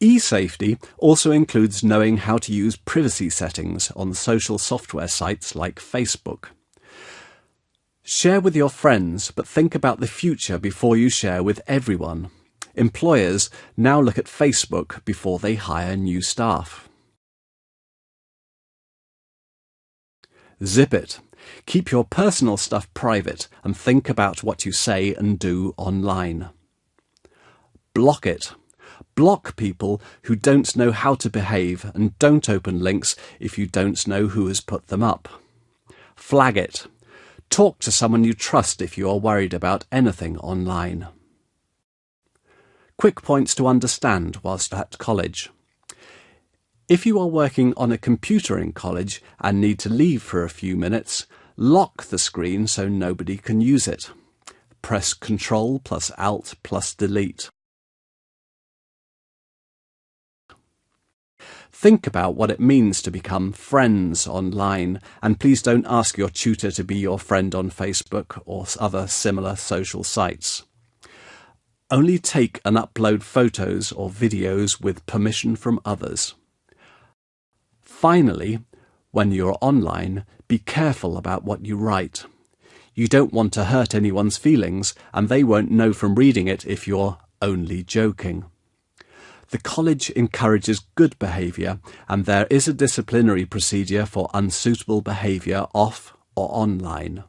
E-safety also includes knowing how to use privacy settings on social software sites like Facebook. Share with your friends, but think about the future before you share with everyone. Employers now look at Facebook before they hire new staff. Zip it. Keep your personal stuff private and think about what you say and do online. Block it. Block people who don't know how to behave and don't open links if you don't know who has put them up. Flag it. Talk to someone you trust if you are worried about anything online. Quick points to understand whilst at college. If you are working on a computer in college and need to leave for a few minutes, lock the screen so nobody can use it. Press Ctrl plus Alt plus Delete. Think about what it means to become friends online, and please don't ask your tutor to be your friend on Facebook or other similar social sites. Only take and upload photos or videos with permission from others. Finally, when you're online, be careful about what you write. You don't want to hurt anyone's feelings, and they won't know from reading it if you're only joking. The college encourages good behaviour and there is a disciplinary procedure for unsuitable behaviour off or online.